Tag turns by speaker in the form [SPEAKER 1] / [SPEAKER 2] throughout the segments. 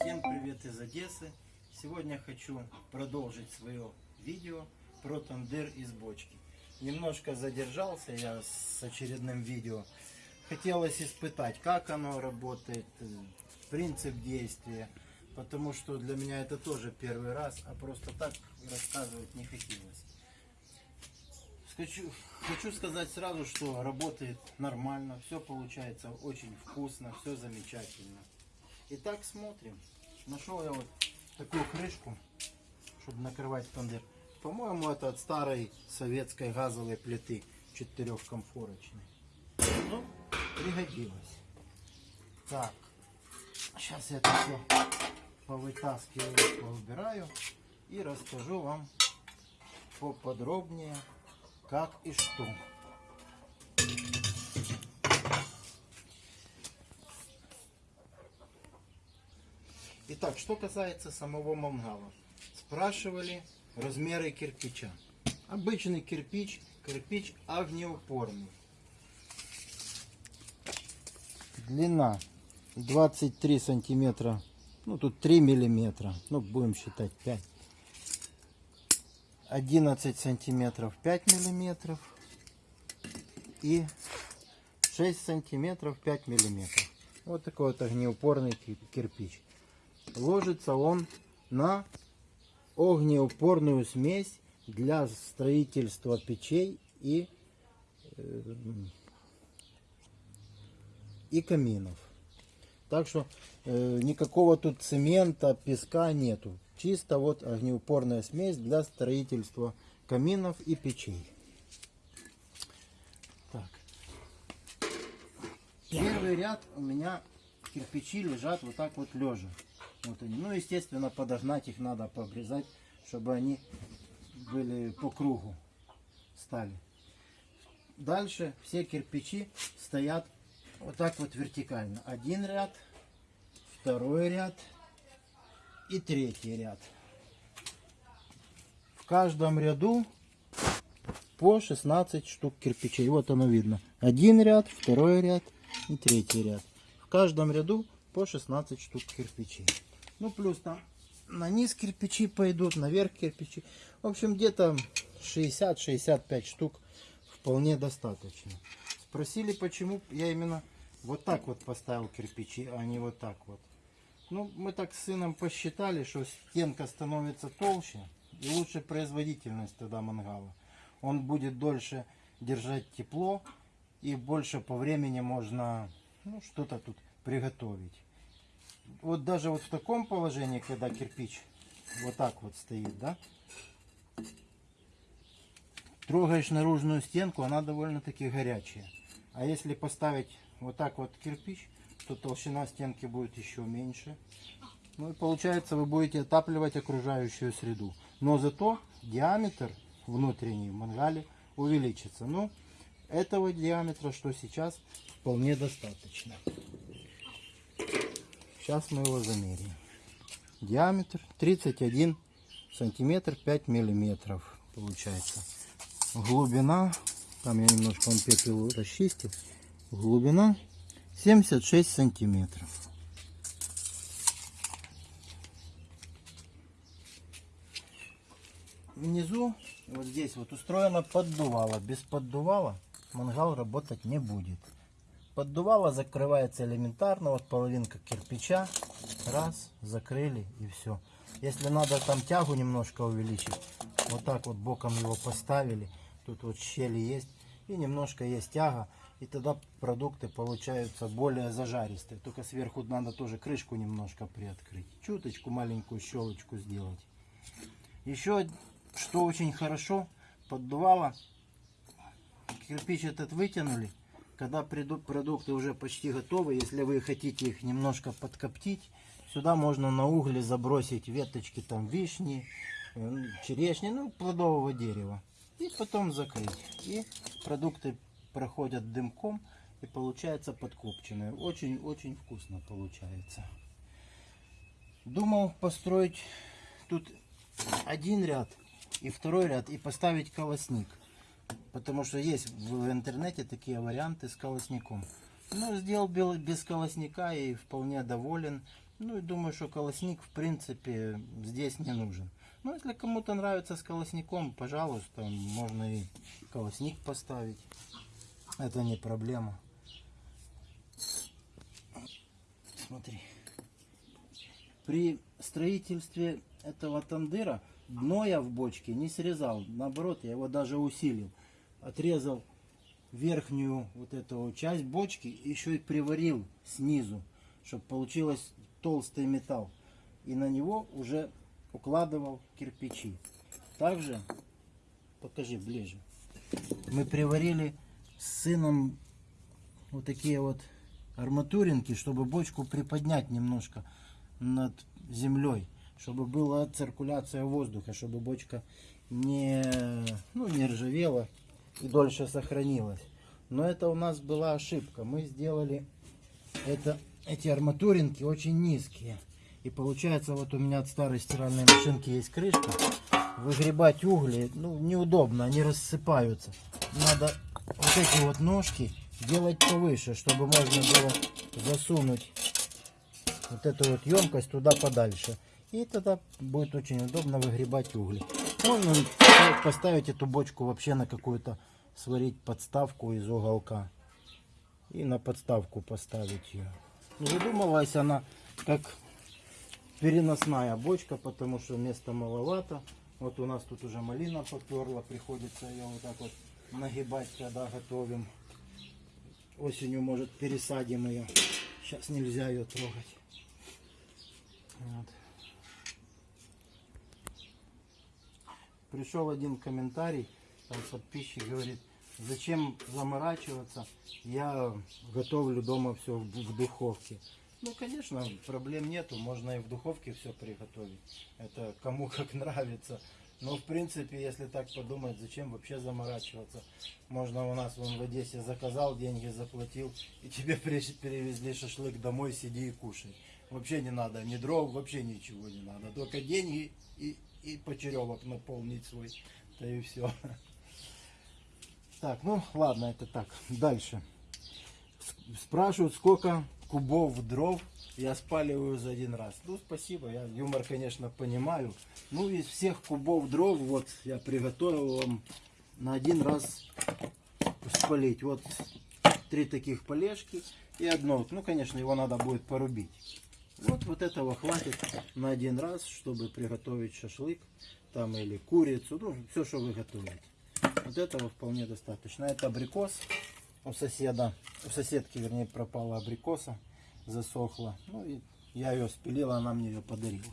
[SPEAKER 1] Всем привет из Одессы. Сегодня хочу продолжить свое видео про тандыр из бочки. Немножко задержался я с очередным видео. Хотелось испытать, как оно работает, э, принцип действия. Потому что для меня это тоже первый раз, а просто так рассказывать не хотелось. Хочу, хочу сказать сразу, что работает нормально, все получается очень вкусно, все замечательно. Итак, смотрим. Нашел я вот такую крышку, чтобы накрывать тандыр. По-моему, это от старой советской газовой плиты четырехкомфорочной. Ну, пригодилось. Так, сейчас я это все повытаскиваю, поубираю и расскажу вам поподробнее, как и что. Итак, что касается самого мангала. Спрашивали размеры кирпича. Обычный кирпич, кирпич огнеупорный. Длина 23 сантиметра, ну тут 3 миллиметра, ну будем считать 5. 11 сантиметров 5 миллиметров и 6 сантиметров 5 миллиметров. Вот такой вот огнеупорный ки- кирпич. Ложится он на огнеупорную смесь для строительства печей и, э, и каминов. Так что э, никакого тут цемента, песка нету. Чисто вот огнеупорная смесь для строительства каминов и печей. Так. Первый ряд у меня кирпичи лежат вот так вот лежа. Вот они. Ну, естественно, подогнать их надо, пообрезать, чтобы они были по кругу стали. Дальше все кирпичи стоят вот так вот вертикально. Один ряд, второй ряд и третий ряд. В каждом ряду по 16 штук кирпичей. Вот оно видно. Один ряд, второй ряд и третий ряд. В каждом ряду по 16 штук кирпичей. Ну, плюс там на низ кирпичи пойдут, наверх кирпичи. В общем, где-то 60-65 штук вполне достаточно. Спросили, почему я именно вот так вот поставил кирпичи, а не вот так вот. Ну, мы так с сыном посчитали, что стенка становится толще и лучше производительность тогда мангала. Он будет дольше держать тепло и больше по времени можно ну, что-то тут приготовить. Вот даже вот в таком положении, когда кирпич вот так вот стоит, да, трогаешь наружную стенку, она довольно-таки горячая. А если поставить вот так вот кирпич, то толщина стенки будет еще меньше. Ну и получается вы будете отапливать окружающую среду. Но зато диаметр внутренний в мангале увеличится. Ну, этого диаметра, что сейчас, вполне достаточно. Сейчас мы его замерим. Диаметр 31 сантиметр 5 миллиметров получается. Глубина, там я немножко он пепел расчистил. Глубина 76 сантиметров. Внизу, вот здесь вот устроено поддувало. Без поддувала мангал работать не будет. Поддувало закрывается элементарно, вот половинка кирпича. Раз, закрыли и все. Если надо там тягу немножко увеличить, вот так вот боком его поставили. Тут вот щели есть и немножко есть тяга. И тогда продукты получаются более зажаристые. Только сверху надо тоже крышку немножко приоткрыть. Чуточку маленькую щелочку сделать. Еще что очень хорошо, поддувало. Кирпич этот вытянули. Когда продукты уже почти готовы, если вы хотите их немножко подкоптить, сюда можно на угле забросить веточки там вишни, э, черешни, ну плодового дерева. И потом закрыть. И продукты проходят дымком и получается подкопченные. Очень-очень вкусно получается. Думал построить тут один ряд и второй ряд и поставить колосник. Потому что есть в интернете такие варианты с колосником. Ну, сделал без колосника и вполне доволен. Ну и думаю, что колосник в принципе здесь не нужен. Но если кому-то нравится с колосником, пожалуйста, можно и колосник поставить. Это не проблема. Смотри. При строительстве этого тандыра дно я в бочке не срезал. Наоборот, я его даже усилил. Отрезал верхнюю вот эту часть бочки, еще и приварил снизу, чтобы получилось толстый металл. И на него уже укладывал кирпичи. Также, покажи ближе, мы приварили с сыном вот такие вот арматуринки, чтобы бочку приподнять немножко над землей, чтобы была циркуляция воздуха, чтобы бочка не, ну, не ржавела и дольше сохранилась. Но это у нас была ошибка. Мы сделали это, эти арматуринки очень низкие. И получается, вот у меня от старой стиральной машинки есть крышка. Выгребать угли, ну, неудобно, они рассыпаются. Надо вот эти вот ножки делать повыше, чтобы можно было засунуть вот эту вот емкость туда подальше. И тогда будет очень удобно выгребать угли. Можно поставить эту бочку вообще на какую-то, сварить подставку из уголка. И на подставку поставить ее. Не задумывалась она как переносная бочка, потому что места маловато. Вот у нас тут уже малина поперла, приходится ее вот так вот нагибать, когда готовим. Осенью, может, пересадим ее. Сейчас нельзя ее трогать. Вот. Пришел один комментарий, там подписчик говорит, зачем заморачиваться, я готовлю дома все в, духовке. Ну, конечно, проблем нету, можно и в духовке все приготовить. Это кому как нравится. Но, в принципе, если так подумать, зачем вообще заморачиваться? Можно у нас вон в Одессе заказал, деньги заплатил, и тебе перевезли шашлык домой, сиди и кушай. Вообще не надо, ни дров, вообще ничего не надо. Только деньги и, и почеревок наполнить свой. Да и все. Так, ну ладно, это так. Дальше. Спрашивают, сколько кубов дров я спаливаю за один раз. Ну, спасибо, я юмор, конечно, понимаю. Ну, из всех кубов дров, вот, я приготовил вам на один раз спалить. Вот, три таких полежки и одно. Ну, конечно, его надо будет порубить. Вот, вот этого хватит на один раз, чтобы приготовить шашлык, там, или курицу, ну, все, что вы готовите. Вот этого вполне достаточно. Это абрикос у соседа, у соседки, вернее, пропала абрикоса, засохла. Ну и я ее спилила, она мне ее подарила.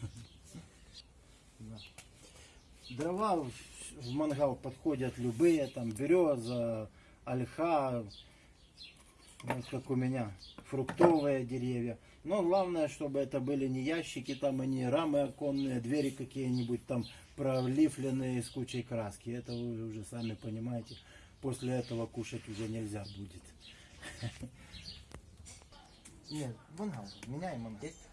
[SPEAKER 1] Да. Дрова в мангал подходят любые, там береза, ольха, вот как у меня, фруктовые деревья. Но главное, чтобы это были не ящики, там, и не рамы оконные, двери какие-нибудь там пролифленные с кучей краски. Это вы уже сами понимаете. После этого кушать уже нельзя будет. Нет, мангал, меняем есть.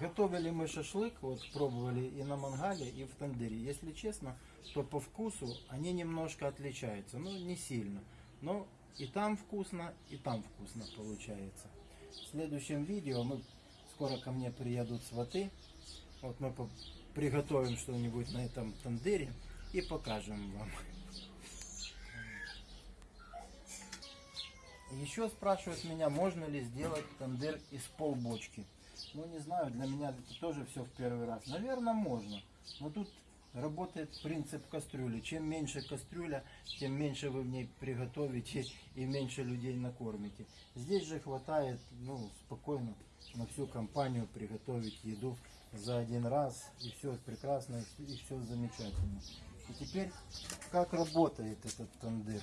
[SPEAKER 1] Готовили мы шашлык, вот пробовали и на мангале, и в тандыре. Если честно, то по вкусу они немножко отличаются. Ну, не сильно. Но и там вкусно, и там вкусно получается. В следующем видео мы скоро ко мне приедут сваты. Вот мы приготовим что-нибудь на этом тандыре и покажем вам. Еще спрашивают меня, можно ли сделать тандыр из полбочки. Ну не знаю, для меня это тоже все в первый раз. Наверное, можно. Но тут работает принцип кастрюли. Чем меньше кастрюля, тем меньше вы в ней приготовите и меньше людей накормите. Здесь же хватает, ну, спокойно на всю компанию приготовить еду за один раз. И все прекрасно, и все замечательно. И теперь, как работает этот тандыр?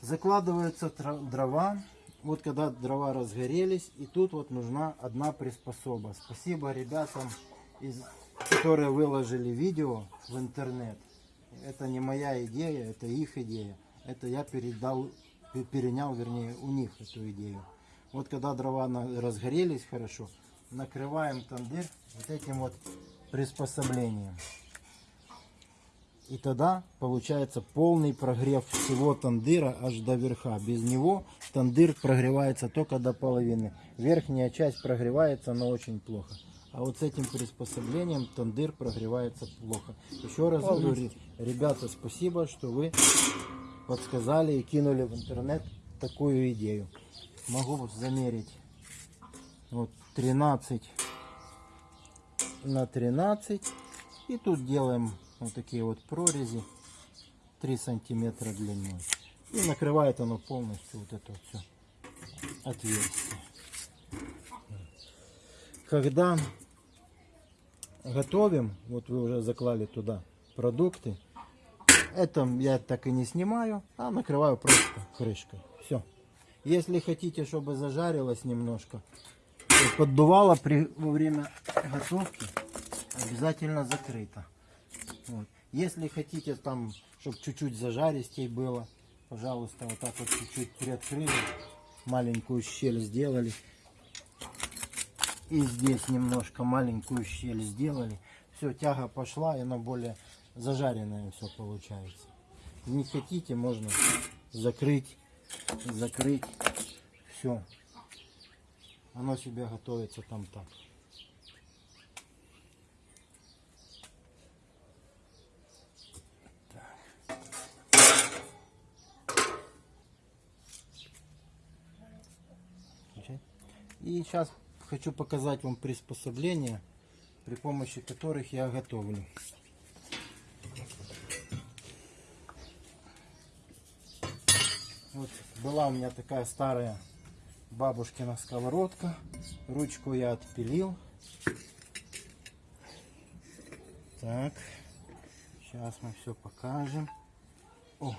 [SPEAKER 1] закладываются дрова. Вот когда дрова разгорелись, и тут вот нужна одна приспособа. Спасибо ребятам, из, которые выложили видео в интернет. Это не моя идея, это их идея. Это я передал, пе- перенял, вернее, у них эту идею. Вот когда дрова разгорелись хорошо, накрываем тандыр вот этим вот приспособлением. И тогда получается полный прогрев всего тандыра аж до верха. Без него тандыр прогревается только до половины. Верхняя часть прогревается, но очень плохо. А вот с этим приспособлением тандыр прогревается плохо. Еще раз говорю, ре- ребята, спасибо, что вы подсказали и кинули в интернет такую идею. Могу вот замерить вот 13 на 13 и тут делаем вот такие вот прорези 3 сантиметра длиной и накрывает оно полностью вот это вот все отверстие когда готовим вот вы уже заклали туда продукты это я так и не снимаю а накрываю просто крышкой все если хотите чтобы зажарилось немножко поддувало при, во время готовки обязательно закрыто. Вот. Если хотите там, чтобы чуть-чуть зажаристей было, пожалуйста, вот так вот чуть-чуть приоткрыли, маленькую щель сделали. И здесь немножко маленькую щель сделали. Все, тяга пошла, и оно более зажаренное все получается. Не хотите, можно закрыть, закрыть. Все. Оно себе готовится там так. И сейчас хочу показать вам приспособления, при помощи которых я готовлю. Вот была у меня такая старая бабушкина сковородка. Ручку я отпилил. Так, сейчас мы все покажем. О,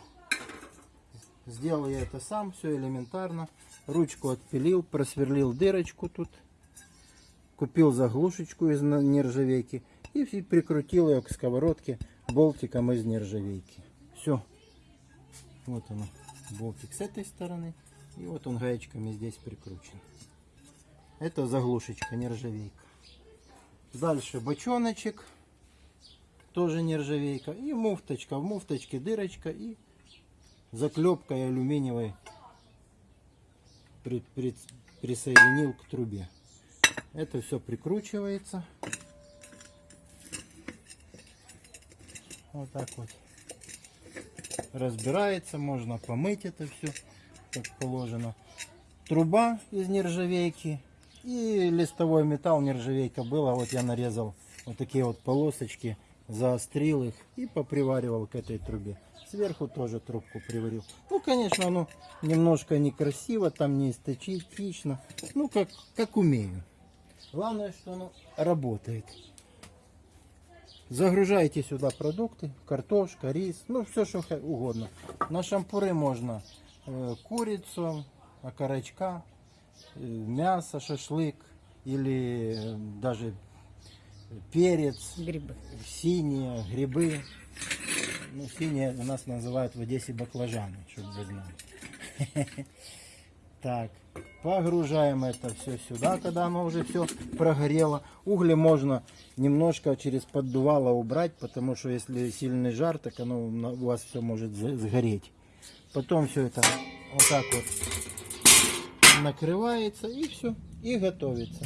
[SPEAKER 1] сделал я это сам, все элементарно. Ручку отпилил, просверлил дырочку тут. Купил заглушечку из нержавейки и прикрутил ее к сковородке болтиком из нержавейки. Все. Вот оно, болтик с этой стороны. И вот он гаечками здесь прикручен. Это заглушечка, нержавейка. Дальше бочоночек, тоже нержавейка. И муфточка. В муфточке дырочка и заклепкой алюминиевой при- при- присоединил к трубе. Это все прикручивается. Вот так вот. Разбирается, можно помыть это все, как положено. Труба из нержавейки и листовой металл нержавейка была. Вот я нарезал вот такие вот полосочки, заострил их и поприваривал к этой трубе. Сверху тоже трубку приварил. Ну, конечно, оно немножко некрасиво, там не эстетично. Ну, как, как умею. Главное, что оно работает. Загружаете сюда продукты, картошка, рис, ну все, что угодно. На шампуры можно э, курицу, окорочка, э, мясо, шашлык или э, даже перец,
[SPEAKER 2] Грибы.
[SPEAKER 1] синие, грибы. Ну, синие у нас называют в Одессе баклажаны, чтобы вы знали. Так, погружаем это все сюда, когда оно уже все прогорело. Угли можно немножко через поддувало убрать, потому что если сильный жар, так оно у вас все может сгореть. Потом все это вот так вот накрывается и все, и готовится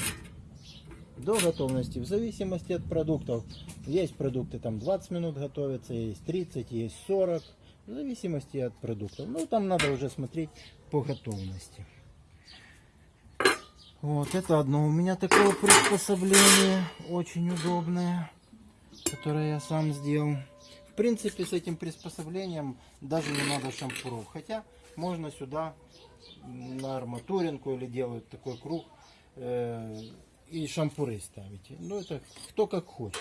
[SPEAKER 1] до готовности, в зависимости от продуктов. Есть продукты там 20 минут готовятся, есть 30, есть 40, в зависимости от продуктов. Ну, там надо уже смотреть по готовности. Вот, это одно у меня такое приспособление, очень удобное, которое я сам сделал. В принципе, с этим приспособлением даже не надо шампуров, хотя можно сюда на арматуринку или делают такой круг э, и шампуры ставите. Ну, это кто как хочет.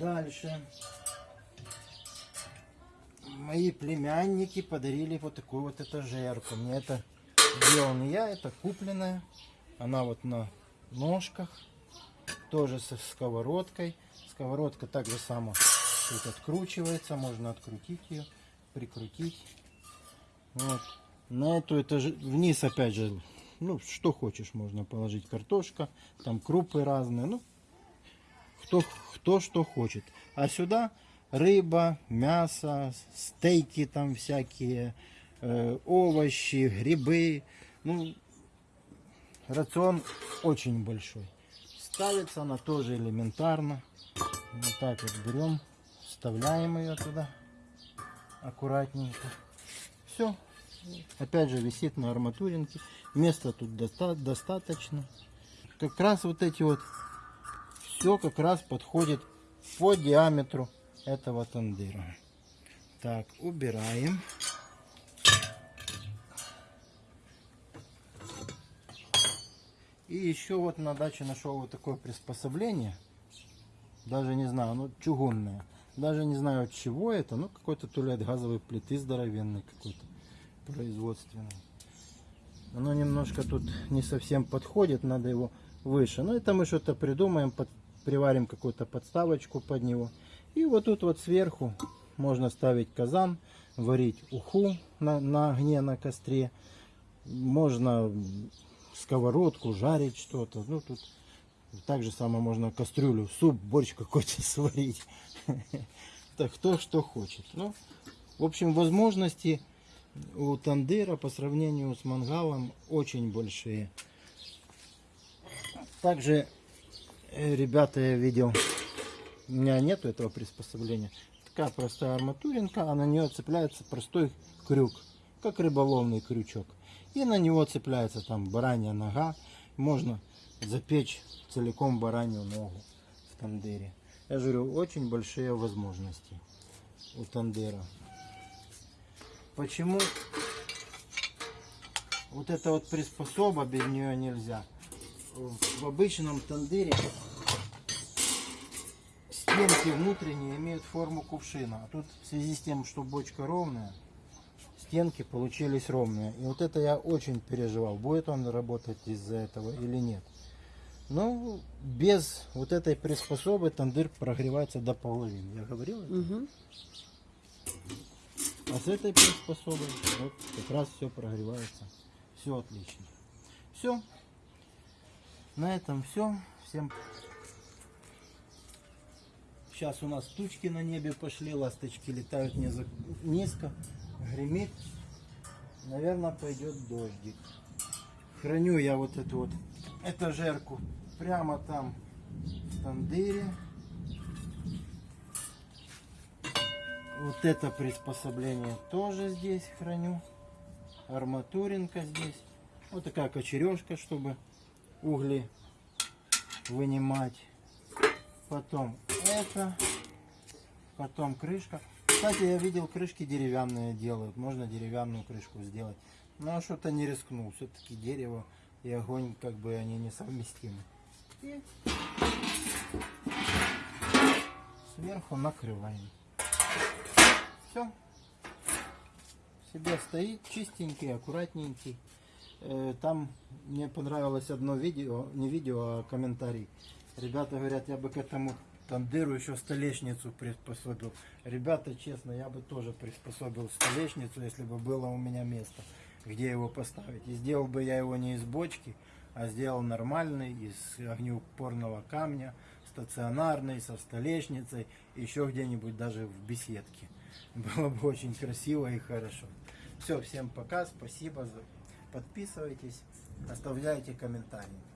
[SPEAKER 1] Дальше. Мои племянники подарили вот такую вот этажерку. Мне это делал не я, это купленная. Она вот на ножках. Тоже со сковородкой. Сковородка так же само тут откручивается. Можно открутить ее, прикрутить. Вот. На эту этаж... вниз опять же, ну что хочешь можно положить. Картошка, там крупы разные. Ну, кто, кто что хочет. А сюда рыба, мясо, стейки там всякие, э, овощи, грибы. Ну, рацион очень большой. Ставится она тоже элементарно. Вот так вот берем, вставляем ее туда аккуратненько. Все. Опять же висит на арматуринке. Места тут доста- достаточно. Как раз вот эти вот все как раз подходит по диаметру этого тандыра. Так, убираем. И еще вот на даче нашел вот такое приспособление. Даже не знаю, ну чугунное. Даже не знаю от чего это, ну какой-то то газовой плиты здоровенной какой-то производственный. Оно немножко тут не совсем подходит, надо его выше. Но это мы что-то придумаем, под- приварим какую-то подставочку под него. И вот тут вот сверху можно ставить казан, варить уху на, на огне, на костре. Можно сковородку, жарить что-то. Ну тут так же самое можно кастрюлю, суп, борщ какой-то сварить. Так кто что хочет. Ну, в общем, возможности у тандыра по сравнению с мангалом очень большие. Также, э, ребята, я видел, у меня нету этого приспособления. Такая простая арматуринка, а на нее цепляется простой крюк, как рыболовный крючок. И на него цепляется там баранья нога. Можно запечь целиком баранью ногу в тандыре. Я же говорю, очень большие возможности у тандыра. Почему вот эта вот приспособа без нее нельзя? В обычном тандыре стенки внутренние имеют форму кувшина. А тут в связи с тем, что бочка ровная, стенки получились ровные. И вот это я очень переживал, будет он работать из-за этого или нет. Но без вот этой приспособы тандыр прогревается до половины. Я говорил это?
[SPEAKER 2] Угу.
[SPEAKER 1] А с этой приспособой вот как раз все прогревается. Все отлично. Все. На этом все. Всем. Сейчас у нас тучки на небе пошли, ласточки летают низко, гремит. Наверное, пойдет дождик. Храню я вот эту вот этажерку прямо там в тандыре. Вот это приспособление тоже здесь храню. Арматуринка здесь. Вот такая кочережка, чтобы угли вынимать. Потом это. Потом крышка. Кстати, я видел, крышки деревянные делают. Можно деревянную крышку сделать. Но что-то не рискнул. Все-таки дерево и огонь, как бы они несовместимы. И сверху накрываем. Все. Себе стоит чистенький, аккуратненький. Э, Там мне понравилось одно видео, не видео, а комментарий. Ребята говорят, я бы к этому тандыру еще столешницу приспособил. Ребята, честно, я бы тоже приспособил столешницу, если бы было у меня место, где его поставить. И сделал бы я его не из бочки, а сделал нормальный, из огнеупорного камня, стационарный, со столешницей, еще где-нибудь даже в беседке. Было бы очень красиво и хорошо. Все, всем пока, спасибо, за- подписывайтесь, оставляйте комментарии.